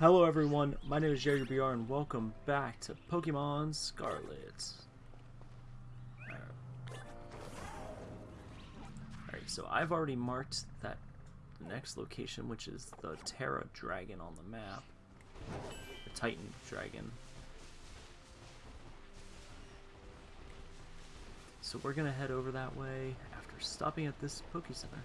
Hello everyone, my name is Jaeger BR and welcome back to Pokemon Scarlet. Alright, so I've already marked that next location, which is the Terra Dragon on the map. The Titan Dragon. So we're gonna head over that way after stopping at this Poke Center.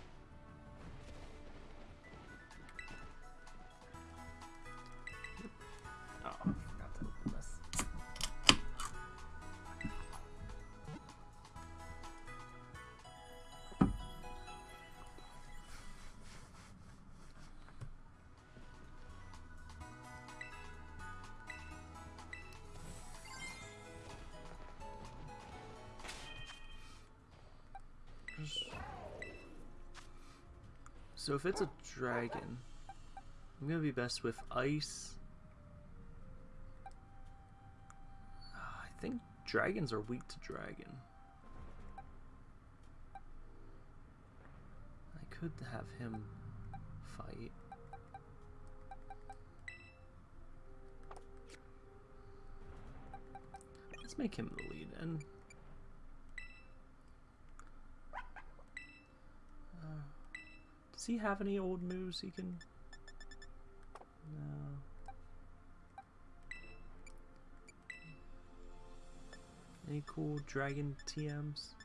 So if it's a dragon, I'm gonna be best with ice. Ah, I think dragons are weak to dragon. I could have him fight. Let's make him the lead and Does he have any old moves he can... No. Any cool dragon TMs?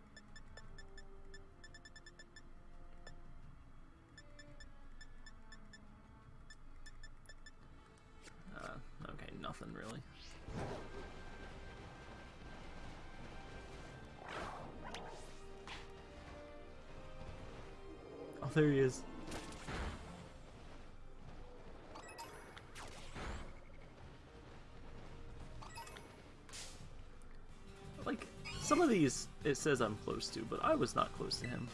Says I'm close to, but I was not close to him.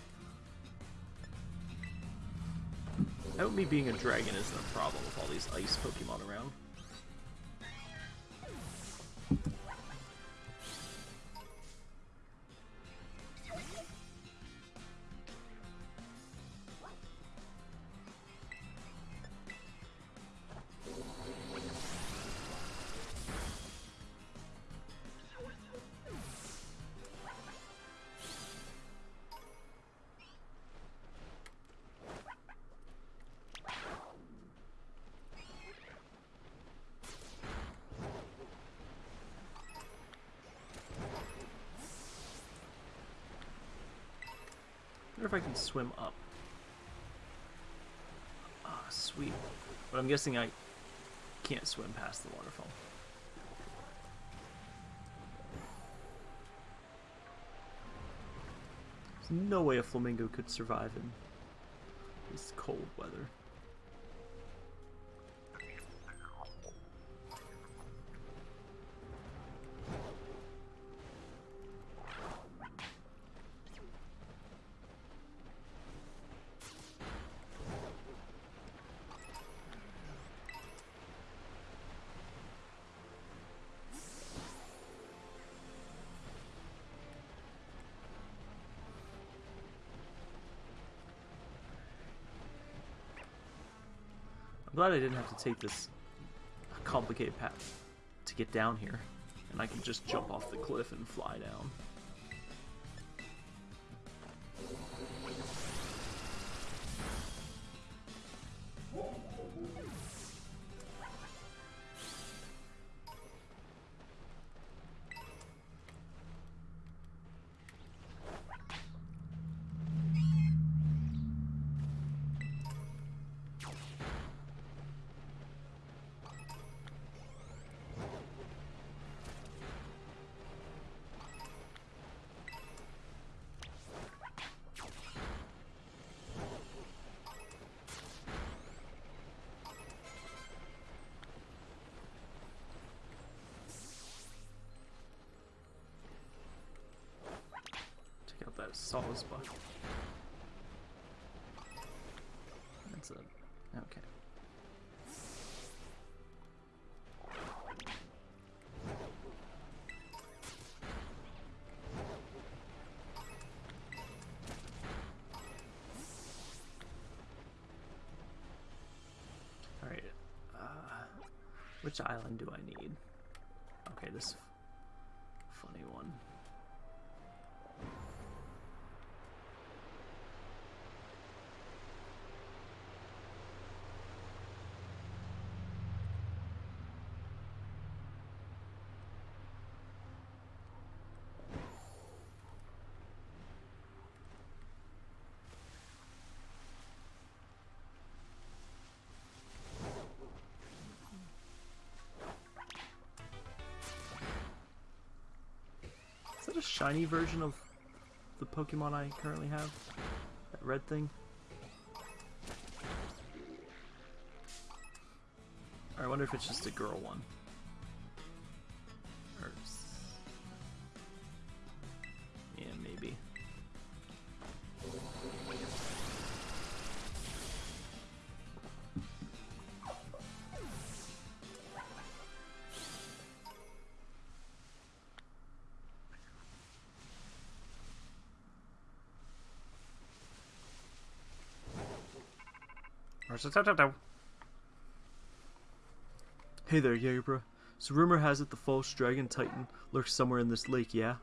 I hope me being a dragon isn't a problem with all these ice Pokemon around. Wonder if I can swim up. Ah, oh, sweet. But I'm guessing I can't swim past the waterfall. There's no way a flamingo could survive in this cold weather. I'm glad I didn't have to take this complicated path to get down here. And I can just jump off the cliff and fly down. Spot. That's a okay. Alright. Uh, Which island do I need? Okay, this shiny version of the Pokemon I currently have? That red thing? I wonder if it's just a girl one. Hey there, Jagerbra. So rumor has it the false dragon titan lurks somewhere in this lake, yeah?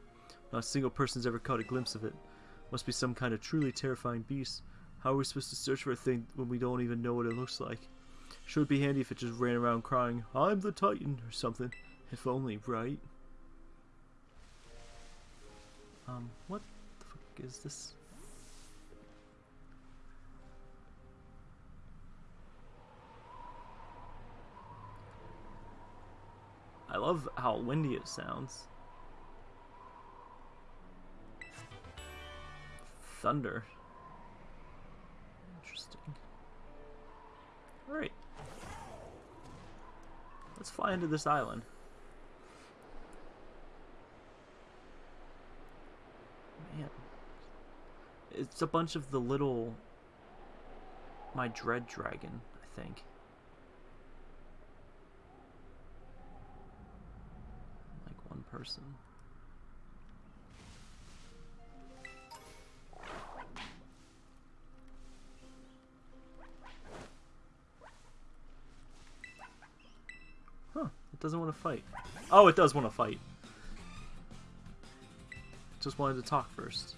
Not a single person's ever caught a glimpse of it. Must be some kind of truly terrifying beast. How are we supposed to search for a thing when we don't even know what it looks like? Sure would be handy if it just ran around crying, I'm the titan, or something. If only, right? Um, what the fuck is this? Love how windy it sounds. Thunder. Interesting. Alright. Let's fly into this island. Man. It's a bunch of the little... My Dread Dragon, I think. like one person. Huh, it doesn't want to fight. Oh, it does want to fight. Just wanted to talk first.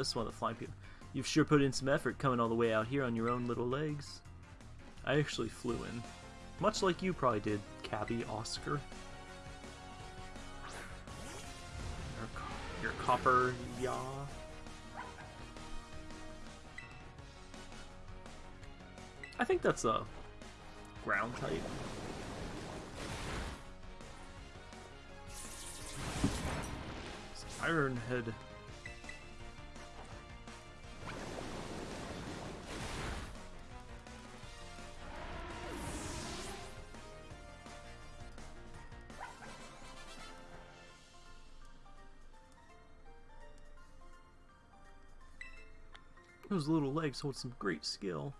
This is one of the flying people. You've sure put in some effort coming all the way out here on your own little legs. I actually flew in. Much like you probably did, Cabby Oscar. Your, your copper yaw. I think that's a ground type. Iron Those little legs hold some great skill.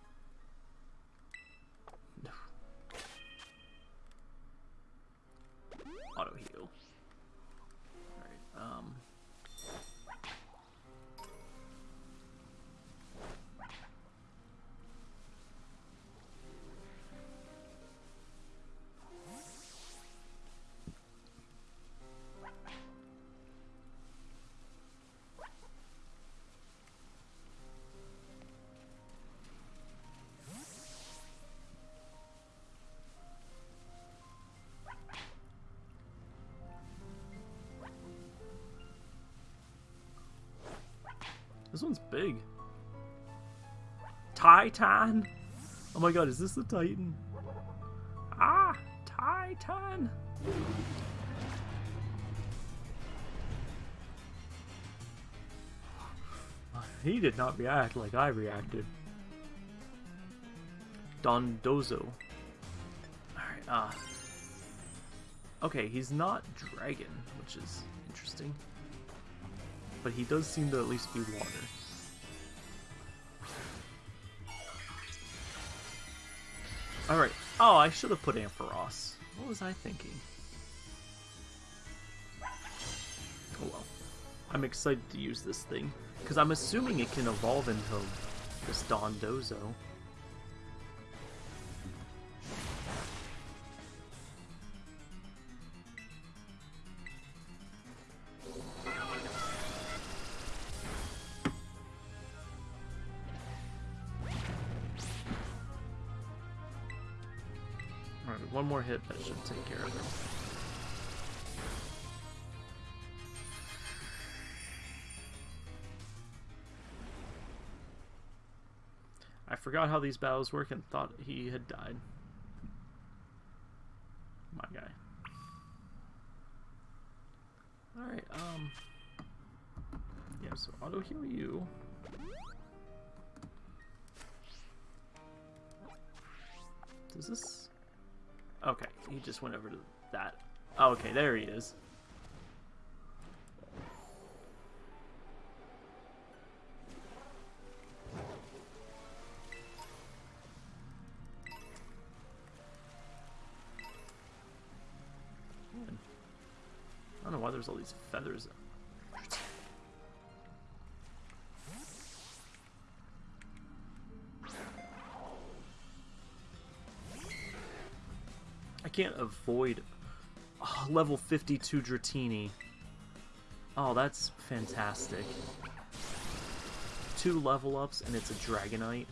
This one's big. Titan! Oh my god, is this the Titan? Ah! Titan! He did not react like I reacted. Dondozo. Alright, uh... Okay, he's not dragon, which is interesting. But he does seem to at least be water. Alright. Oh, I should have put Ampharos. What was I thinking? Oh well. I'm excited to use this thing. Because I'm assuming it can evolve into this Dondozo. Alright, one more hit, that should take care of it. I forgot how these battles work and thought he had died. My guy. Alright, um... Yeah, so auto heal you. Does this... Okay, he just went over to that. Oh, okay, there he is. I don't know why there's all these feathers. Can't avoid oh, level 52 Dratini. Oh, that's fantastic. Two level ups and it's a Dragonite.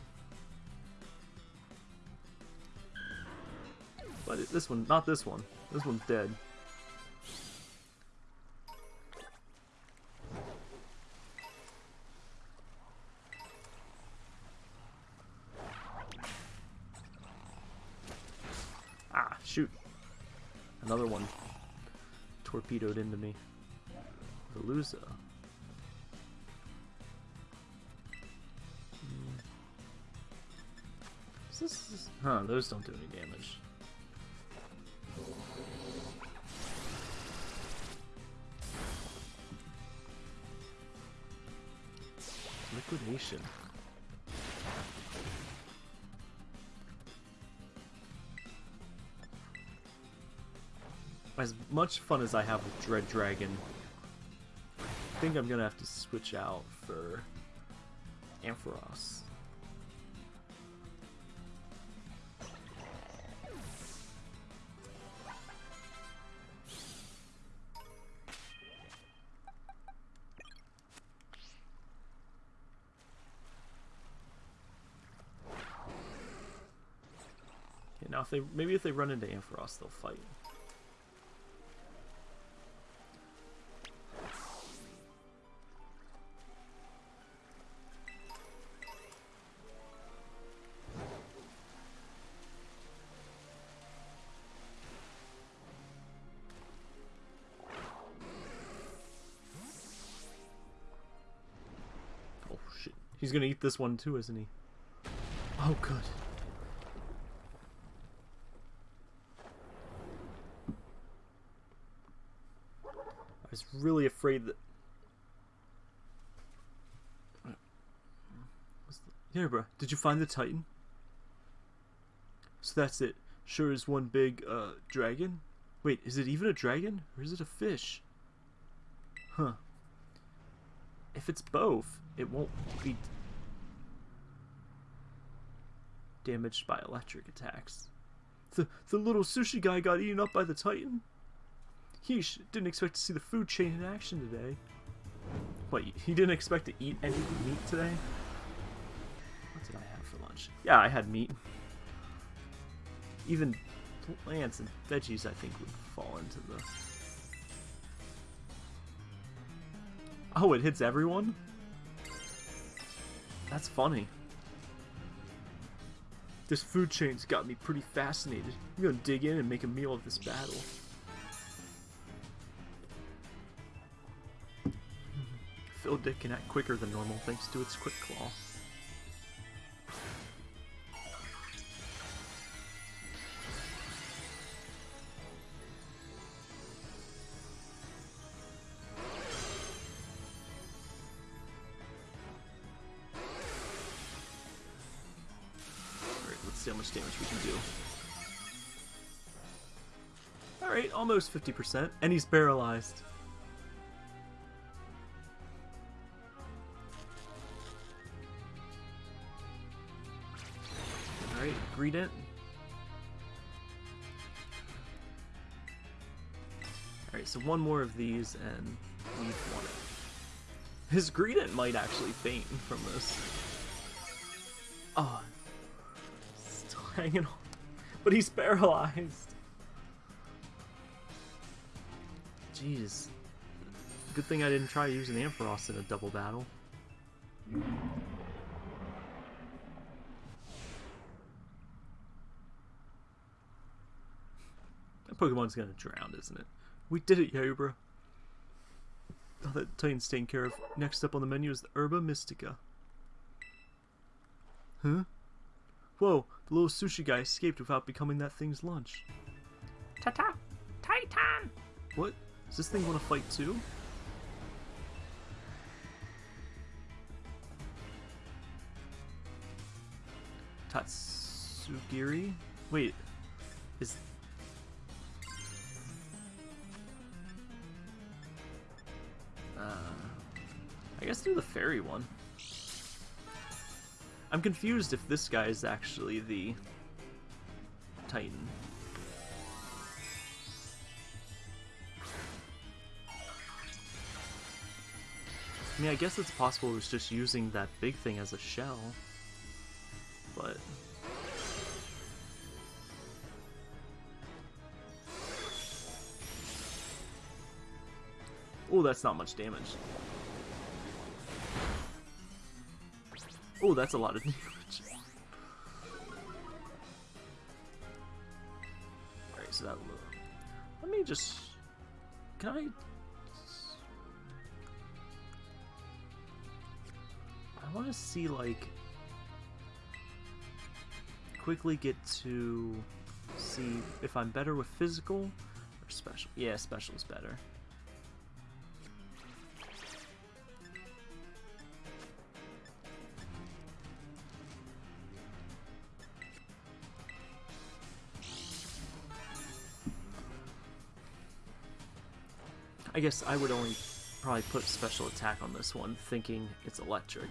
But it, this one, not this one. This one's dead. Torpedoed into me. Veluza. Hmm. Is this... Huh, those don't do any damage. Liquidation. As much fun as I have with Dread Dragon, I think I'm gonna have to switch out for Ampharos. Now if they maybe if they run into Ampharos, they'll fight. He's gonna eat this one too, isn't he? Oh good. I was really afraid that... Here, bro. Did you find the Titan? So that's it. Sure is one big, uh, dragon? Wait, is it even a dragon? Or is it a fish? Huh. If it's both, it won't be damaged by electric attacks. The, the little sushi guy got eaten up by the Titan? He didn't expect to see the food chain in action today. What, he didn't expect to eat any meat today? What did I have for lunch? Yeah, I had meat. Even plants and veggies, I think, would fall into the... Oh, it hits everyone? That's funny. This food chain's got me pretty fascinated. I'm gonna dig in and make a meal of this battle. Phil Dick can act quicker than normal thanks to its quick claw. Almost 50%, and he's paralyzed. Alright, Greedent. Alright, so one more of these and we've won it. His Greedent might actually faint from this. Oh. Still hanging on. But he's paralyzed. Jeez. Good thing I didn't try using Ampharos in a double battle. That Pokemon's gonna drown, isn't it? We did it, Yabra. Oh, that Titan's taken care of. Next up on the menu is the Herba Mystica. Huh? Whoa, the little sushi guy escaped without becoming that thing's lunch. Ta-ta! Titan! What? Does this thing want to fight too? Tatsugiri? Wait, is... Uh, I guess do the fairy one. I'm confused if this guy is actually the Titan. I mean, I guess it's possible it was just using that big thing as a shell. But... Oh, that's not much damage. Oh, that's a lot of damage. Alright, so that... Let me just... Can I... want to see, like... Quickly get to see if I'm better with physical or special. Yeah, special is better. I guess I would only probably put special attack on this one, thinking it's electric.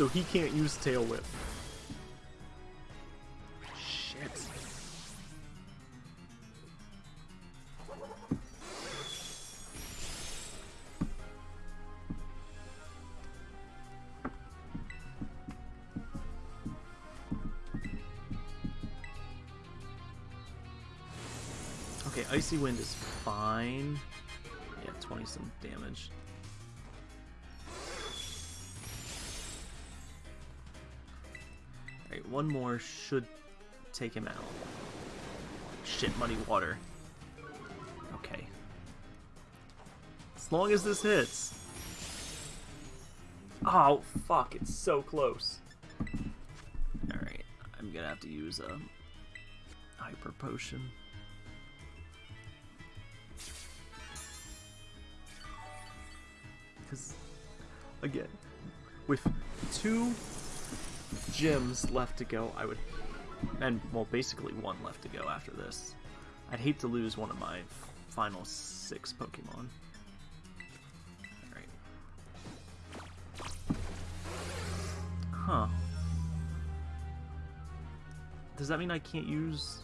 So he can't use Tail Whip. Shit. Okay, Icy Wind is fine. Yeah, 20 some damage. One more should take him out. Shit, muddy water. Okay. As long as this hits. Oh, fuck, it's so close. Alright, I'm gonna have to use a hyper potion. Because, again, with two gyms left to go, I would, and well, basically one left to go after this. I'd hate to lose one of my final six Pokemon. Alright. Huh. Does that mean I can't use...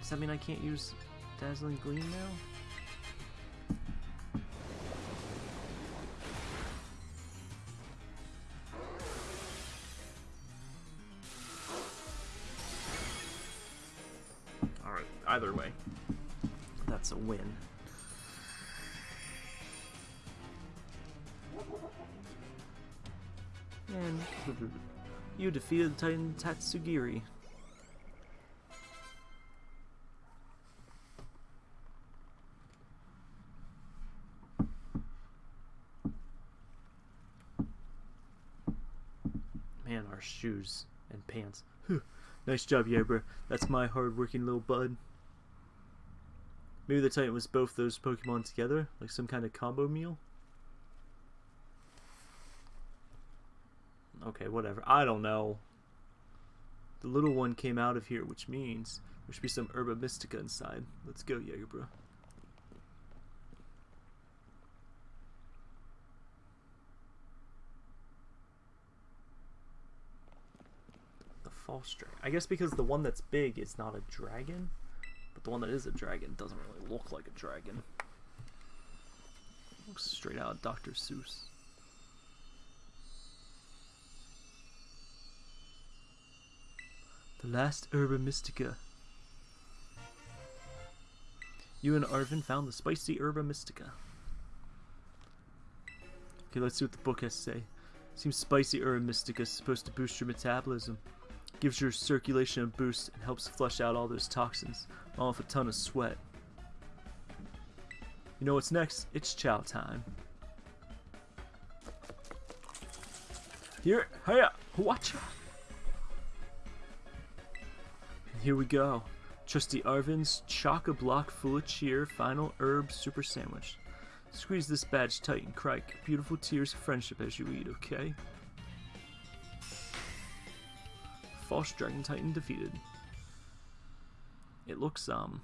Does that mean I can't use Dazzling Gleam now? You defeated Titan Tatsugiri. Man, our shoes and pants. Whew. nice job, Yabra. That's my hard-working little bud. Maybe the Titan was both those Pokemon together, like some kind of combo meal? Okay, whatever. I don't know. The little one came out of here, which means there should be some Herba Mystica inside. Let's go, Jagerbro. The false dragon. I guess because the one that's big is not a dragon, but the one that is a dragon doesn't really look like a dragon. Looks straight out of Dr. Seuss. The last Herba Mystica. You and Arven found the spicy Herba Mystica. Okay, let's see what the book has to say. Seems spicy Herba Mystica is supposed to boost your metabolism. Gives your circulation a boost and helps flush out all those toxins, along with a ton of sweat. You know what's next? It's chow time. Here, hiya, watch Here we go. Trusty Arven's chock-a-block full of cheer final herb super sandwich. Squeeze this badge tight and cry beautiful tears of friendship as you eat, okay? False Dragon Titan defeated. It looks, um,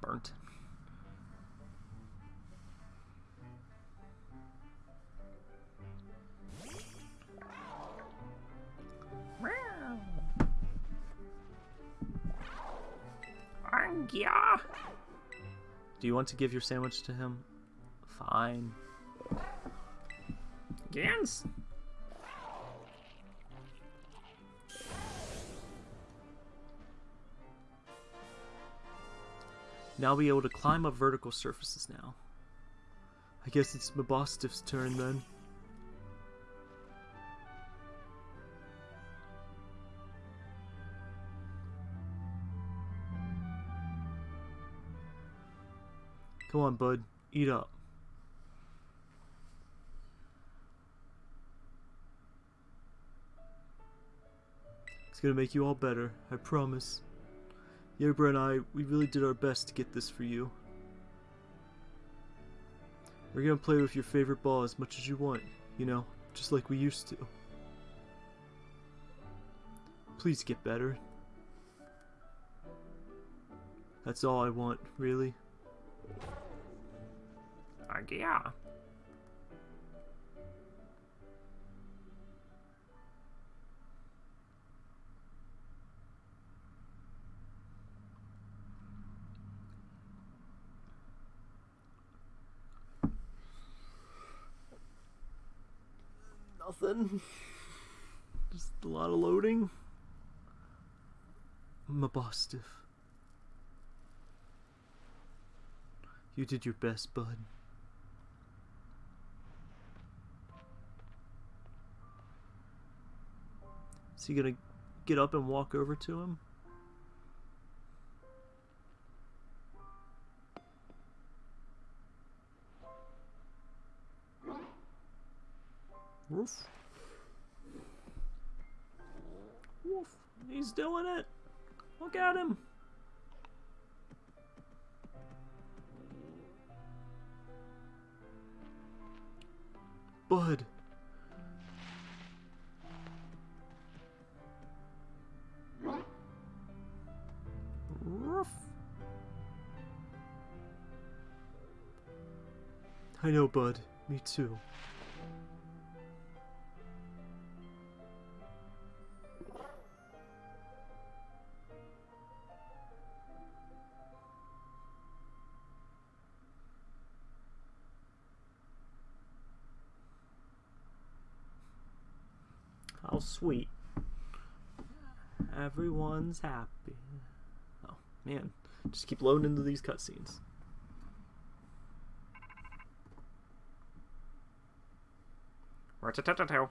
burnt. Do you want to give your sandwich to him? Fine. Gans. Now be able to climb up vertical surfaces now. I guess it's Mabosstiff's turn then. On, bud. Eat up. It's gonna make you all better, I promise. Yerba and I, we really did our best to get this for you. We're gonna play with your favorite ball as much as you want, you know, just like we used to. Please get better. That's all I want, really. Yeah. Nothing. Just a lot of loading. Mabosstiff. You did your best, bud. Is he gonna get up and walk over to him? Woof. Woof. He's doing it. Look at him. Bud. I know, Bud. Me too. How sweet. Everyone's happy. Oh, man, just keep loading into these cutscenes. Rat-a-tat-tat-tow.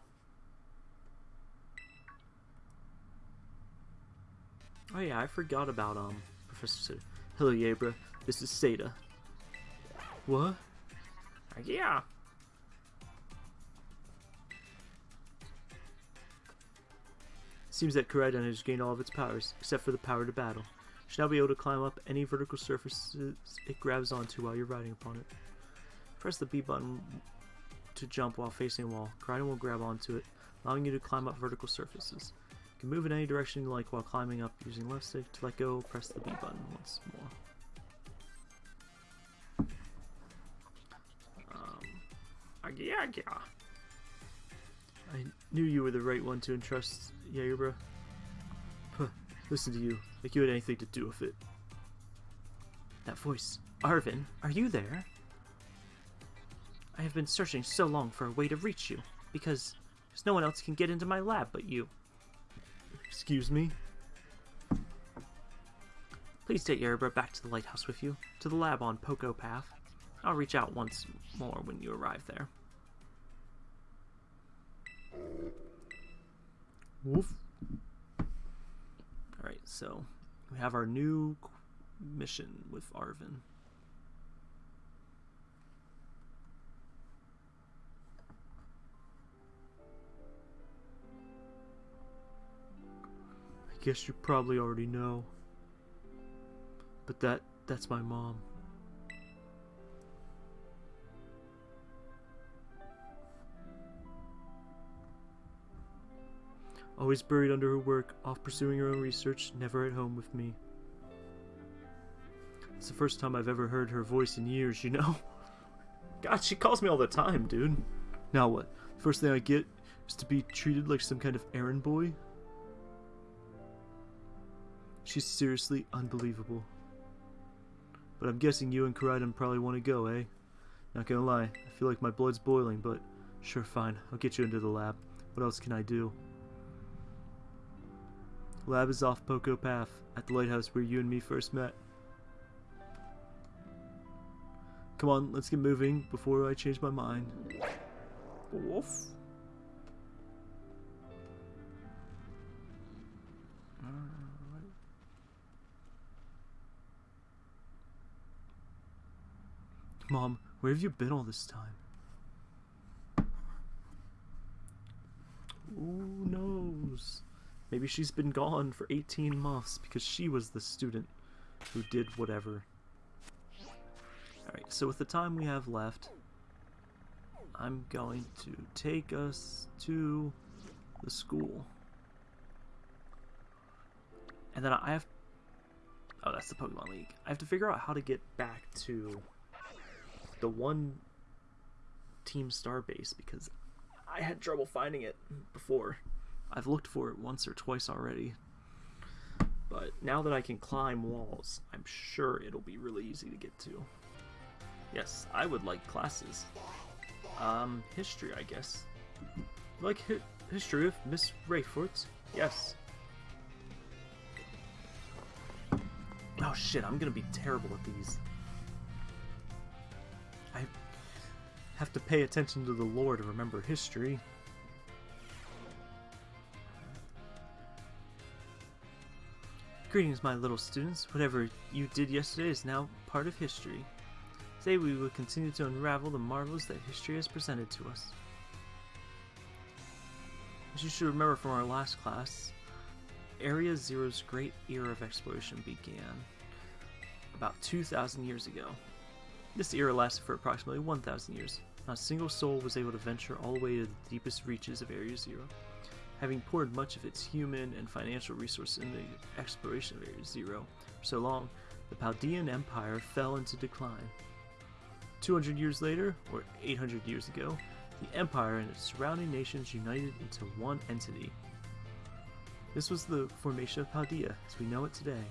Oh yeah, I forgot about um Professor Sada. Hello, Yabra. This is Sada. What? Yeah. Seems that Koraidon has gained all of its powers, except for the power to battle. You should now be able to climb up any vertical surfaces it grabs onto while you're riding upon it. Press the B button to jump while facing a wall. Koraidon will grab onto it, allowing you to climb up vertical surfaces. You can move in any direction you like while climbing up using left stick. To let go, press the B button once more. Um, Yeah, yeah. I knew you were the right one to entrust, Yaerbra. Puh, listen to you, like you had anything to do with it. That voice. Arven, are you there? I have been searching so long for a way to reach you, because there's no one else can get into my lab but you. Excuse me? Please take Yaerbra back to the lighthouse with you, to the lab on Poco Path. I'll reach out once more when you arrive there. Woof. Alright, so we have our new mission with Arven. Guess you probably already know. But that that's my mom. Always buried under her work, off pursuing her own research, never at home with me. It's the first time I've ever heard her voice in years, you know? God, she calls me all the time, dude. Now what? First thing I get is to be treated like some kind of errand boy? She's seriously unbelievable. But I'm guessing you and Koraidon probably want to go, eh? Not gonna lie, I feel like my blood's boiling, but sure, fine. I'll get you into the lab. What else can I do? Lab is off Poco Path, at the lighthouse where you and me first met. Come on, let's get moving before I change my mind. Woof. Mom, where have you been all this time? Who knows? Maybe she's been gone for 18 months because she was the student who did whatever. Alright, so with the time we have left, I'm going to take us to the school. And then I have... Oh, that's the Pokemon League. I have to figure out how to get back to the one Team Star base because I had trouble finding it before. I've looked for it once or twice already. But now that I can climb walls, I'm sure it'll be really easy to get to. Yes, I would like classes. Um, history, I guess. Like hi- history of Miss Raifort? Yes. Oh shit, I'm gonna be terrible at these. I have to pay attention to the lore to remember history. Greetings, my little students. Whatever you did yesterday is now part of history. Today we will continue to unravel the marvels that history has presented to us. As you should remember from our last class, Area Zero's great era of exploration began about 2,000 years ago. This era lasted for approximately 1,000 years. Not a single soul was able to venture all the way to the deepest reaches of Area Zero. Having poured much of its human and financial resources into the exploration of Area Zero for so long, the Paldean Empire fell into decline. 200 years later, or 800 years ago, the Empire and its surrounding nations united into one entity. This was the formation of Paldea as we know it today.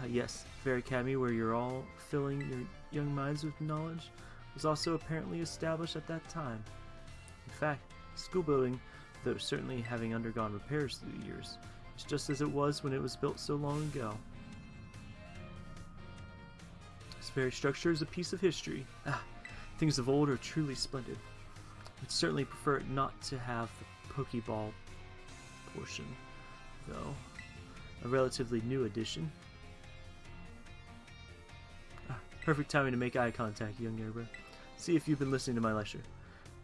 Ah, yes, Fair Academy, where you're all filling your young minds with knowledge, was also apparently established at that time. In fact, the school building, though certainly having undergone repairs through the years, is just as it was when it was built so long ago. This very structure is a piece of history. Ah, things of old are truly splendid. I'd certainly prefer not to have the Pokeball portion, though. A relatively new addition. Perfect timing to make eye contact, young Yerba. See if you've been listening to my lecture.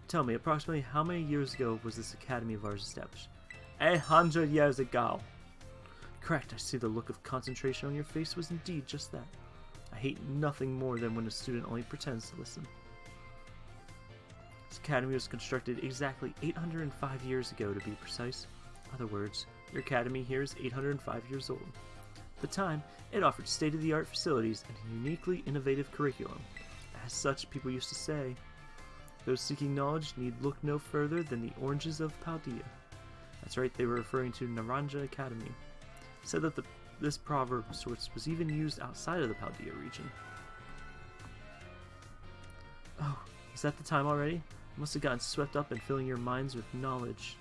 Tell me, approximately how many years ago was this academy of ours established? A hundred years ago. Correct, I see the look of concentration on your face was indeed just that. I hate nothing more than when a student only pretends to listen. This academy was constructed exactly 805 years ago, to be precise. In other words, your academy here is 805 years old. At the time, it offered state-of-the-art facilities and a uniquely innovative curriculum. As such, people used to say, those seeking knowledge need look no further than the oranges of Paldea. That's right, they were referring to Naranja Academy. Said that the, this proverb of sorts was even used outside of the Paldea region. Oh, is that the time already? I must have gotten swept up in filling your minds with knowledge.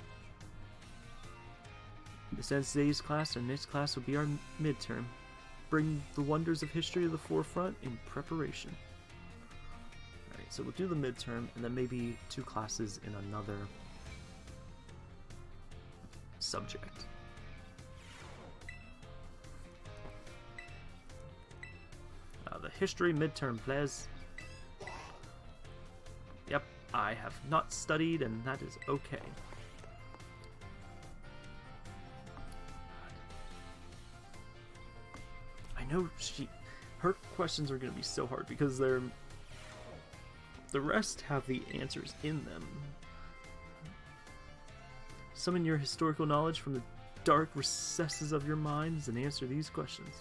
This today's class. and next class will be our midterm. Bring the wonders of history to the forefront in preparation. Alright, so we'll do the midterm and then maybe two classes in another subject. Uh, the history midterm, please. Yep, I have not studied, and that is okay. Know she, her questions are going to be so hard because they're the rest have the answers in them. Summon your historical knowledge from the dark recesses of your minds and answer these questions.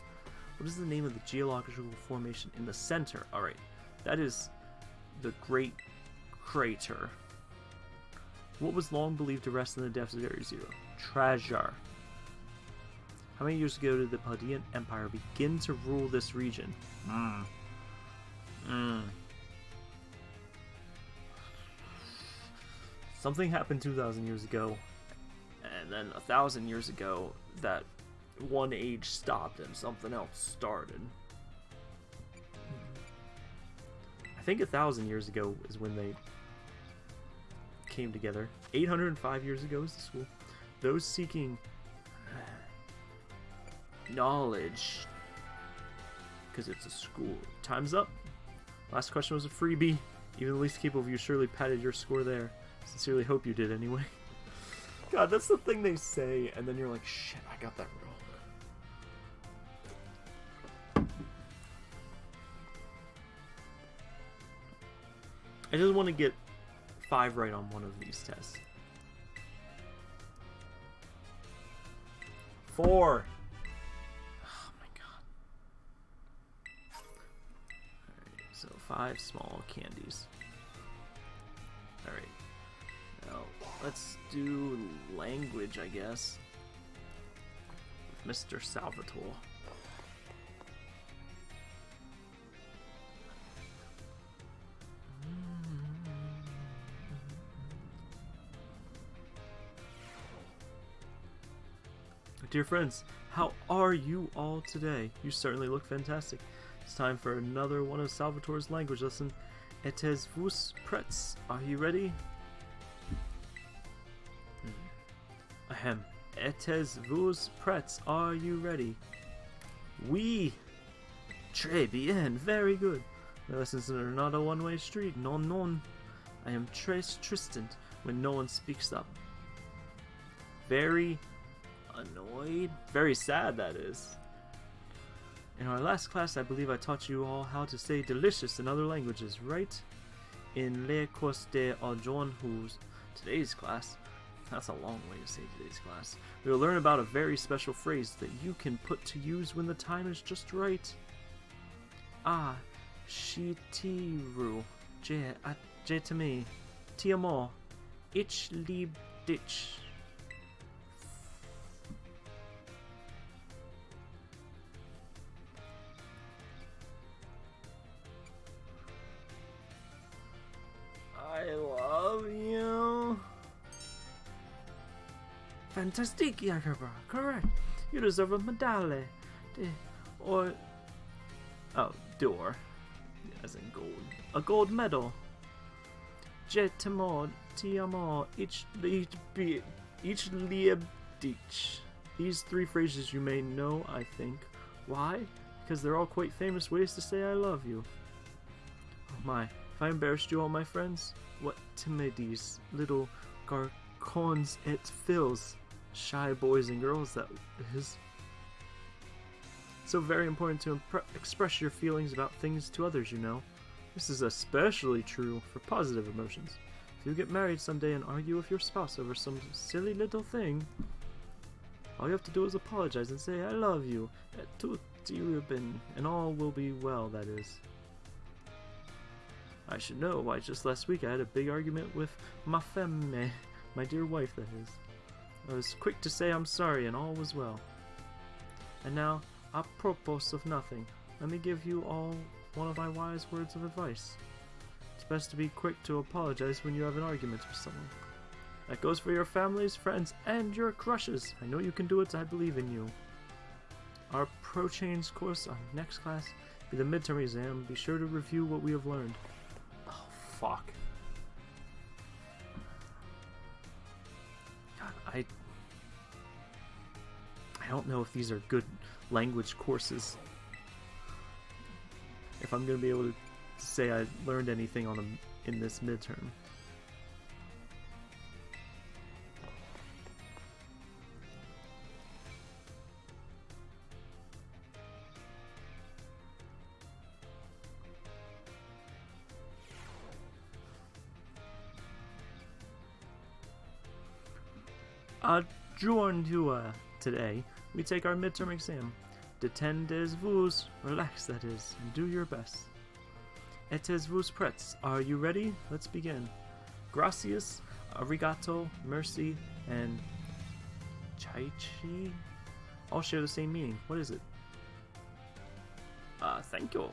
What is the name of the geological formation in the center? Alright, that is the Great Crater. What was long believed to rest in the depths of Area Zero? Treasure. How many years ago did the Paldean Empire begin to rule this region? Hmm. Hmm. Something happened 2,000 years ago, and then a thousand years ago, that one age stopped and something else started. I think a thousand years ago is when they came together. 805 years ago is the school. Those seeking knowledge, because it's a school. Time's up. Last question was a freebie. Even the least capable of you surely patted your score there. Sincerely hope you did anyway. God, that's the thing they say, and then you're like, shit, I got that wrong. I just want to get five right on one of these tests. Four. Five small candies. Alright. Now, let's do language, I guess. Mr. Salvatore. Dear friends, how are you all today? You certainly look fantastic. It's time for another one of Salvatore's language lesson. Etes vous prêts? Are you ready? Hmm. Ahem. Etes vous prêts? Are you ready? Oui! Très bien, very good. My lessons are not a one-way street, non non. I am très tristant when no one speaks up. Very annoyed. Very sad, that is. In our last class, I believe I taught you all how to say delicious in other languages, right? In Le Cours de Who's today's class, that's a long way to say today's class, we will learn about a very special phrase that you can put to use when the time is just right. Ah, shitiru, je, je to me, ti amo, ich lieb dich. Fantastic, Yakubra. Correct. You deserve a medale. De, or... Oh, door. As in gold. A gold medal. Je temo, ti amo, each lead be, each liebdich. These three phrases you may know, I think. Why? Because they're all quite famous ways to say I love you. Oh my, if I embarrassed you all, my friends, what timides, little garcons et fills, shy boys and girls that is. So very important to express your feelings about things to others, you know. This is especially true for positive emotions. If you get married someday and argue with your spouse over some silly little thing, all you have to do is apologize and say, I love you, and all will be well, that is. I should know why just last week I had a big argument with ma femme, my dear wife, that is. I was quick to say I'm sorry and all was well. And now, apropos of nothing, let me give you all one of my wise words of advice. It's best to be quick to apologize when you have an argument with someone. That goes for your families, friends, and your crushes. I know you can do it, I believe in you. Our Pro Chains course on next class be the midterm exam. Be sure to review what we have learned. Oh, fuck. Don't know if these are good language courses if I'm gonna be able to say I learned anything on them in this midterm. Adjourned uh, today, we take our midterm exam. Detendez-vous, relax that is, and do your best. Etes-vous prêts? Are you ready? Let's begin. Gracias, arigato, mercy, and chaichi all share the same meaning. What is it? Uh, thank you.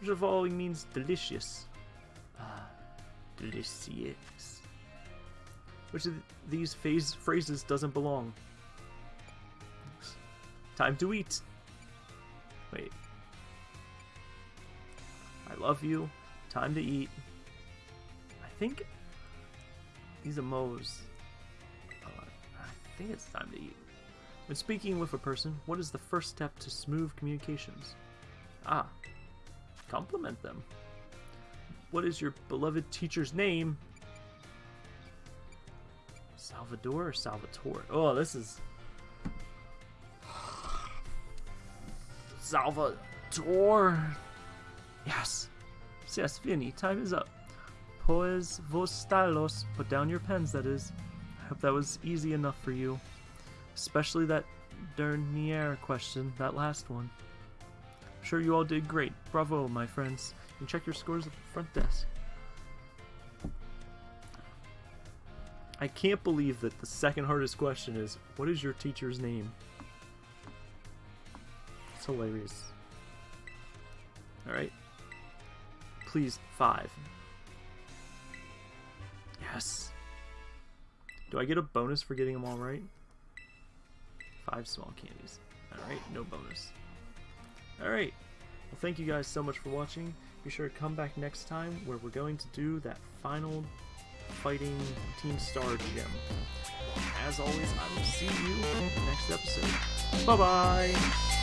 Which of all means delicious? Ah, delicious. Which of these phase phrases doesn't belong? Time to eat. Wait. I love you. Time to eat. I think these are. Uh, I think it's time to eat. When speaking with a person, what is the first step to smooth communications? Ah, compliment them. What is your beloved teacher's name? Salvador or Salvatore? Oh, this is Salvatore. Yes. Yes, Vinny, time is up. Pues vos stylos. Put down your pens, that is. I hope that was easy enough for you. Especially that dernier question, that last one. I'm sure you all did great. Bravo, my friends. Can check your scores at the front desk. I can't believe that the second hardest question is, what is your teacher's name? It's hilarious. Alright. Please, five. Yes. Do I get a bonus for getting them all right? Five small candies. Alright, no bonus. Alright. Well, thank you guys so much for watching. Be sure to come back next time where we're going to do that final fighting Team Star gem. As always, I will see you next episode. Bye-bye!